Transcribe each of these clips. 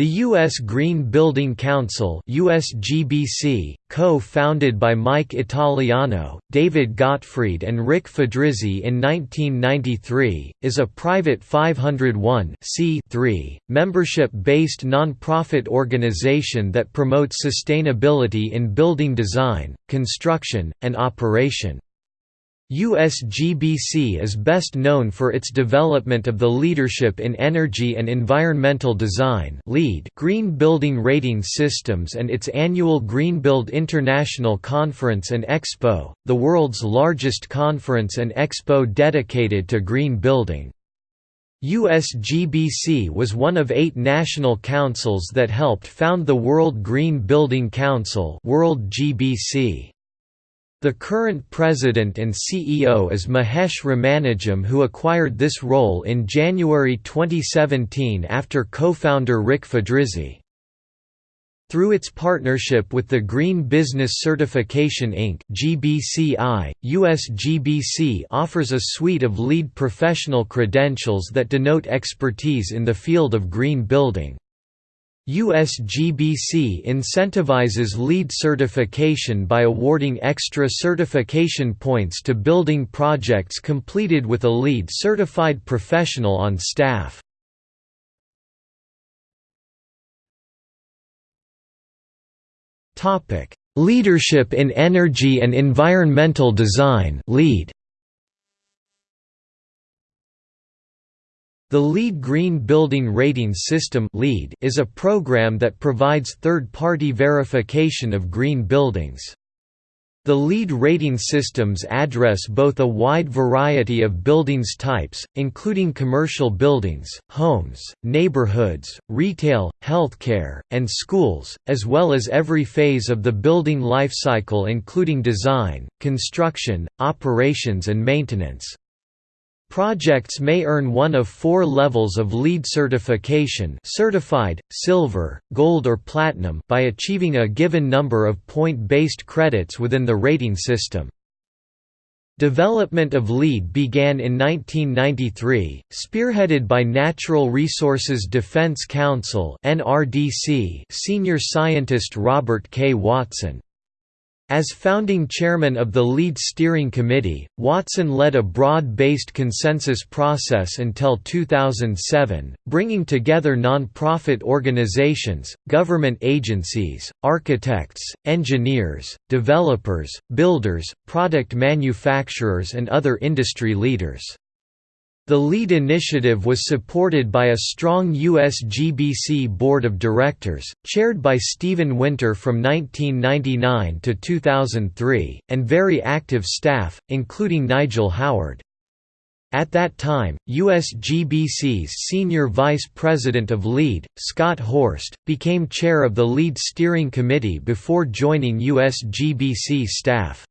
The U.S. Green Building Council USGBC, co-founded by Mike Italiano, David Gottfried and Rick Fedrizzi in 1993, is a private 501 membership-based nonprofit organization that promotes sustainability in building design, construction, and operation. USGBC is best known for its development of the Leadership in Energy and Environmental Design Green Building Rating Systems and its annual Greenbuild International Conference and Expo, the world's largest conference and expo dedicated to green building. USGBC was one of eight national councils that helped found the World Green Building Council World GBC. The current president and CEO is Mahesh Ramanujam who acquired this role in January 2017 after co-founder Rick Fedrizzi. Through its partnership with the Green Business Certification Inc. GBCI, USGBC offers a suite of LEED professional credentials that denote expertise in the field of green building. USGBC incentivizes LEED certification by awarding extra certification points to building projects completed with a LEED certified professional on staff. Leadership in Energy and Environmental Design LEED The LEED Green Building Rating System is a program that provides third-party verification of green buildings. The LEED rating systems address both a wide variety of buildings types, including commercial buildings, homes, neighborhoods, retail, healthcare, and schools, as well as every phase of the building life cycle including design, construction, operations and maintenance. Projects may earn one of four levels of LEED certification certified, silver, gold or platinum by achieving a given number of point-based credits within the rating system. Development of LEED began in 1993, spearheaded by Natural Resources Defense Council senior scientist Robert K. Watson. As founding chairman of the LEED Steering Committee, Watson led a broad-based consensus process until 2007, bringing together non-profit organizations, government agencies, architects, engineers, developers, builders, product manufacturers and other industry leaders. The LEED initiative was supported by a strong USGBC board of directors, chaired by Stephen Winter from 1999 to 2003, and very active staff, including Nigel Howard. At that time, USGBC's senior vice president of LEED, Scott Horst, became chair of the LEED steering committee before joining USGBC staff.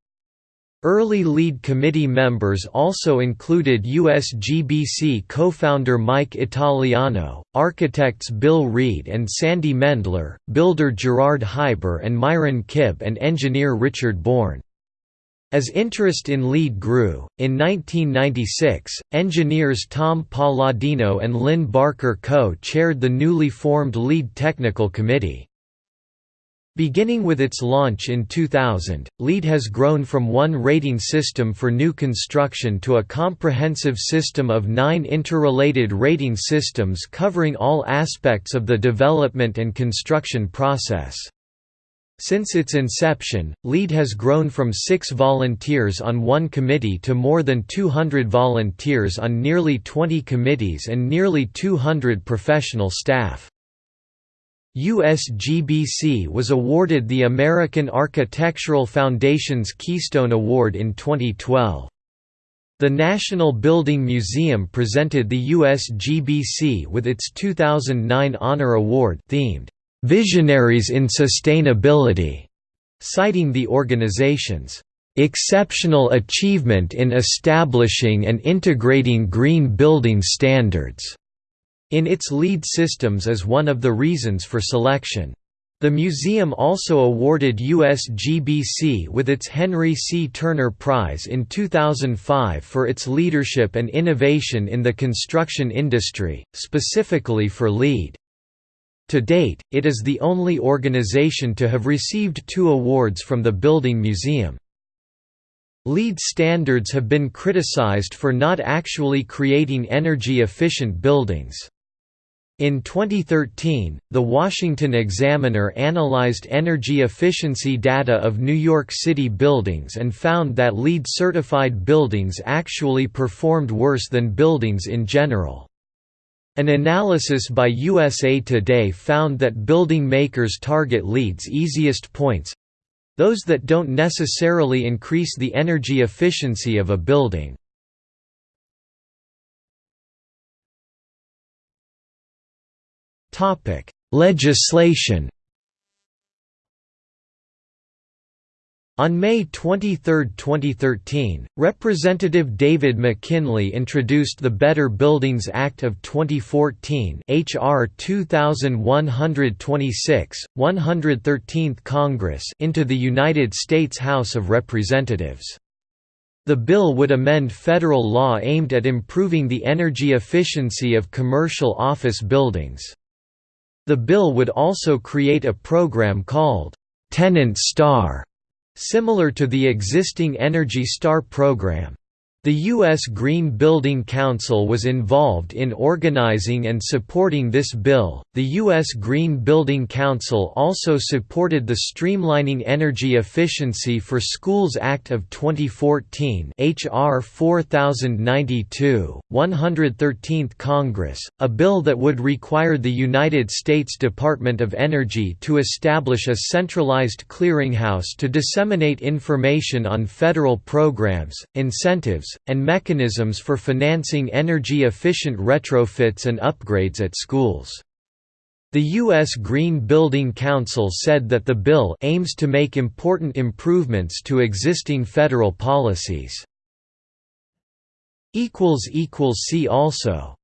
Early LEED committee members also included USGBC co-founder Mike Italiano, architects Bill Reed and Sandy Mendler, builder Gerard Hyber and Myron Kibb and engineer Richard Bourne. As interest in LEED grew, in 1996, engineers Tom Paladino and Lynn Barker co-chaired the newly formed LEED Technical Committee. Beginning with its launch in 2000, LEED has grown from one rating system for new construction to a comprehensive system of nine interrelated rating systems covering all aspects of the development and construction process. Since its inception, LEED has grown from six volunteers on one committee to more than 200 volunteers on nearly 20 committees and nearly 200 professional staff. USGBC was awarded the American Architectural Foundation's Keystone Award in 2012. The National Building Museum presented the USGBC with its 2009 Honor Award themed, "'Visionaries in Sustainability", citing the organization's "'exceptional achievement in establishing and integrating green building standards' in its LEED systems as one of the reasons for selection. The museum also awarded USGBC with its Henry C. Turner Prize in 2005 for its leadership and innovation in the construction industry, specifically for LEED. To date, it is the only organization to have received two awards from the Building Museum. LEED standards have been criticized for not actually creating energy-efficient buildings. In 2013, The Washington Examiner analyzed energy efficiency data of New York City buildings and found that LEED-certified buildings actually performed worse than buildings in general. An analysis by USA Today found that building makers target LEED's easiest points—those that don't necessarily increase the energy efficiency of a building. Legislation On May 23, 2013, Representative David McKinley introduced the Better Buildings Act of 2014 HR 2126, 113th Congress into the United States House of Representatives. The bill would amend federal law aimed at improving the energy efficiency of commercial office buildings. The bill would also create a program called, "'Tenant Star' Similar to the existing Energy Star program. The U.S. Green Building Council was involved in organizing and supporting this bill. The U.S. Green Building Council also supported the Streamlining Energy Efficiency for Schools Act of 2014, H.R. 4092, 113th Congress, a bill that would require the United States Department of Energy to establish a centralized clearinghouse to disseminate information on federal programs, incentives, and mechanisms for financing energy-efficient retrofits and upgrades at schools. The U.S. Green Building Council said that the bill aims to make important improvements to existing federal policies. See also